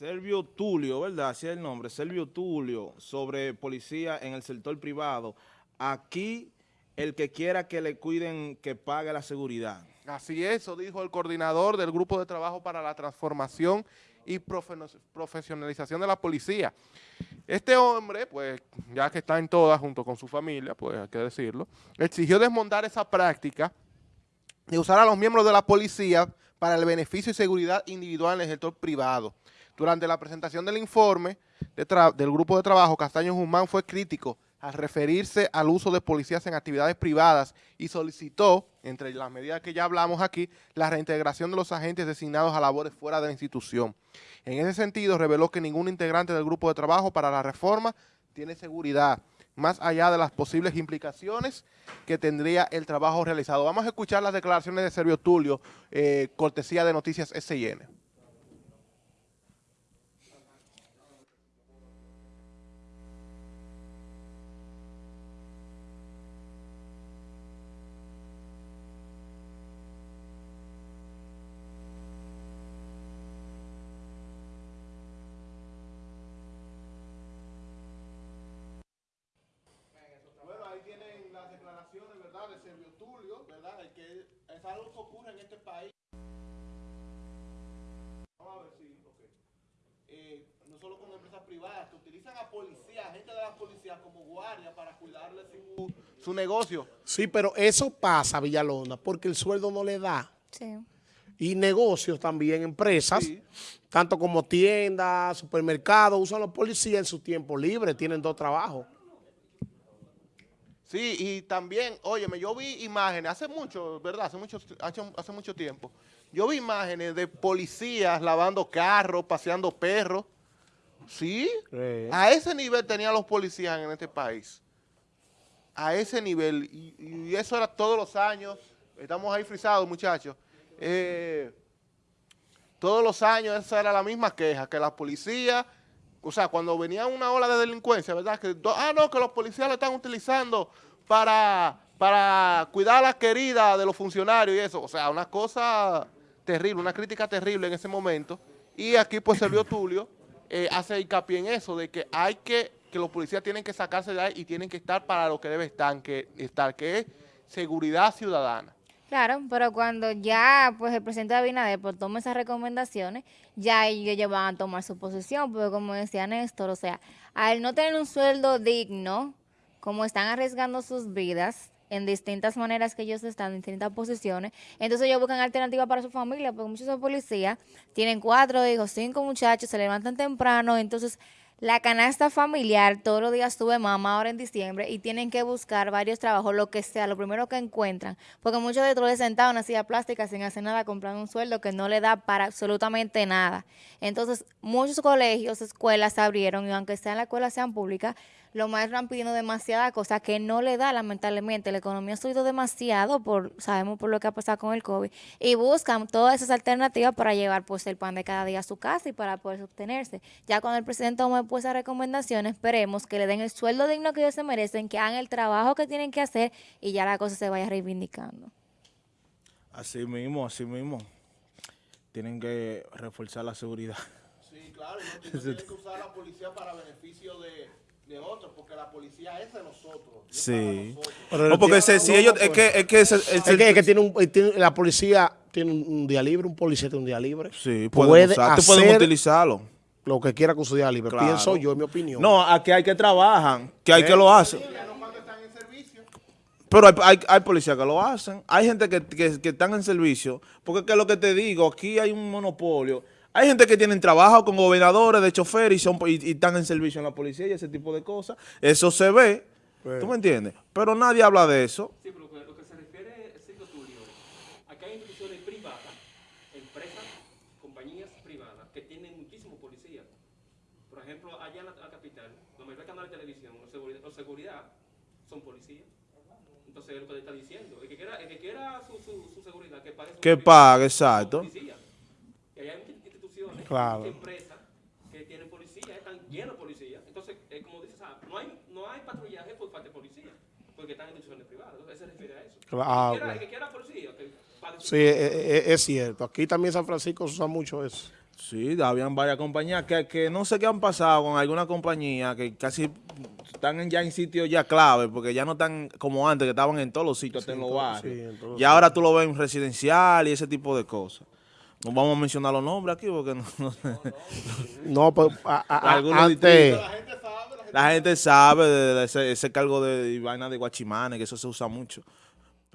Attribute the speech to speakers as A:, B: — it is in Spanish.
A: Servio Tulio, ¿verdad? Así es el nombre, Servio Tulio, sobre policía en el sector privado. Aquí, el que quiera que le cuiden, que pague la seguridad.
B: Así es, eso dijo el coordinador del Grupo de Trabajo para la Transformación y Profesionalización de la Policía. Este hombre, pues, ya que está en todas junto con su familia, pues hay que decirlo, exigió desmontar esa práctica de usar a los miembros de la policía para el beneficio y seguridad individual en el sector privado. Durante la presentación del informe del grupo de trabajo, Castaño Guzmán fue crítico al referirse al uso de policías en actividades privadas y solicitó, entre las medidas que ya hablamos aquí, la reintegración de los agentes designados a labores fuera de la institución. En ese sentido, reveló que ningún integrante del grupo de trabajo para la reforma tiene seguridad, más allá de las posibles implicaciones que tendría el trabajo realizado. Vamos a escuchar las declaraciones de Servio Tulio, eh, cortesía de Noticias SIN. Servio Tulio, ¿verdad? El que es algo que ocurre en este país. Vamos a ver si, ok. Eh, no solo con empresas privadas, que utilizan a policías, gente de la policía como guardia para cuidarle su, su negocio.
C: Sí, pero eso pasa, Villalona, porque el sueldo no le da. Sí. Y negocios también, empresas, tanto como tiendas, supermercados, usan los policías en su tiempo libre, tienen dos trabajos.
B: Sí, y también, óyeme, yo vi imágenes, hace mucho, ¿verdad? Hace mucho, hace, mucho tiempo. Yo vi imágenes de policías lavando carros, paseando perros. ¿Sí? A ese nivel tenían los policías en este país. A ese nivel. Y, eso era todos los años. Estamos ahí frisados, muchachos. Eh, todos los años esa era la misma queja, que la policía o sea, cuando venía una ola de delincuencia, ¿verdad? Que, ah, no, que los policías lo están utilizando para, para cuidar a la querida de los funcionarios y eso. O sea, una cosa terrible, una crítica terrible en ese momento. Y aquí pues Servio Tulio eh, hace hincapié en eso, de que hay que, que los policías tienen que sacarse de ahí y tienen que estar para lo que debe estar, que, estar, que es seguridad ciudadana.
D: Claro, pero cuando ya pues el presidente Abinader pues, toma esas recomendaciones, ya ellos van a tomar su posición, porque como decía Néstor, o sea, al no tener un sueldo digno, como están arriesgando sus vidas en distintas maneras que ellos están en distintas posiciones, entonces ellos buscan alternativas para su familia, porque muchos son policías, tienen cuatro hijos, cinco muchachos, se levantan temprano, entonces la canasta familiar todos los días sube mamá ahora en diciembre y tienen que buscar varios trabajos, lo que sea, lo primero que encuentran. Porque muchos de ellos sentados en una silla plástica sin hacer nada, comprando un sueldo que no le da para absolutamente nada. Entonces, muchos colegios, escuelas se abrieron y aunque sean las escuelas sean públicas, los maestros están pidiendo demasiada cosa que no le da lamentablemente. La economía ha subido demasiado, por sabemos por lo que ha pasado con el COVID, y buscan todas esas alternativas para llevar pues el pan de cada día a su casa y para poder sostenerse. Ya cuando el presidente tome pues esas recomendaciones, esperemos que le den el sueldo digno que ellos se merecen, que hagan el trabajo que tienen que hacer y ya la cosa se vaya reivindicando.
A: Así mismo, así mismo. Tienen que reforzar la seguridad.
B: Sí, claro, no tienen que usar la policía para beneficio de de otros, porque la policía es de nosotros.
A: Sí. No, porque si ellos, es que, es que, es,
C: que, tiene un, la policía tiene un día libre, un policía tiene un día libre.
A: Sí, puede pueden utilizarlo.
C: Lo que quiera con su día libre, pienso yo, en mi opinión.
A: No, aquí hay que trabajan, que hay que lo hacen. Pero hay, hay, hay, policías que lo hacen, hay gente que, que, que están en servicio, porque que lo que te digo, aquí hay un monopolio. Hay gente que tienen trabajo con gobernadores de chofer y, son, y, están en servicio en la policía y ese tipo de cosas. Eso se ve, ¿tú me entiendes? Pero nadie habla de eso.
E: Sí, pero lo que se refiere, Sergio Tulio, acá hay instituciones privadas, empresas, compañías privadas que tienen muchísimos policías. Por ejemplo, allá en la, capital, los mayores canales de televisión, los seguridad, los seguridad son policías. Entonces, es lo que le está diciendo. El que quiera, el que quiera su, su, su seguridad, que pague su
A: Que pague, exacto.
E: Y allá hay
C: claro.
E: empresas que tienen policía, están llenos de policía. Entonces, eh, como dices, no, hay, no hay patrullaje por parte de policía, porque están en instituciones privadas. Entonces, se refiere a eso.
C: Claro.
E: el, que quiera, policía, que
C: Sí, es, es, cierto. Aquí también San Francisco se usa mucho eso.
A: Sí, habían varias compañías que, que no sé qué han pasado con alguna compañía que casi están ya en sitios ya clave, porque ya no están como antes, que estaban en todos los sitios, hasta en los barrios.
C: sí, en todos los
A: y ahora tú lo ves en residencial y ese tipo de cosas. No vamos a mencionar los nombres aquí porque no, no-
C: No, pues a- a- antes,
A: la gente sabe de, de ese, ese cargo de, de vaina de guachimanes, que eso se usa mucho.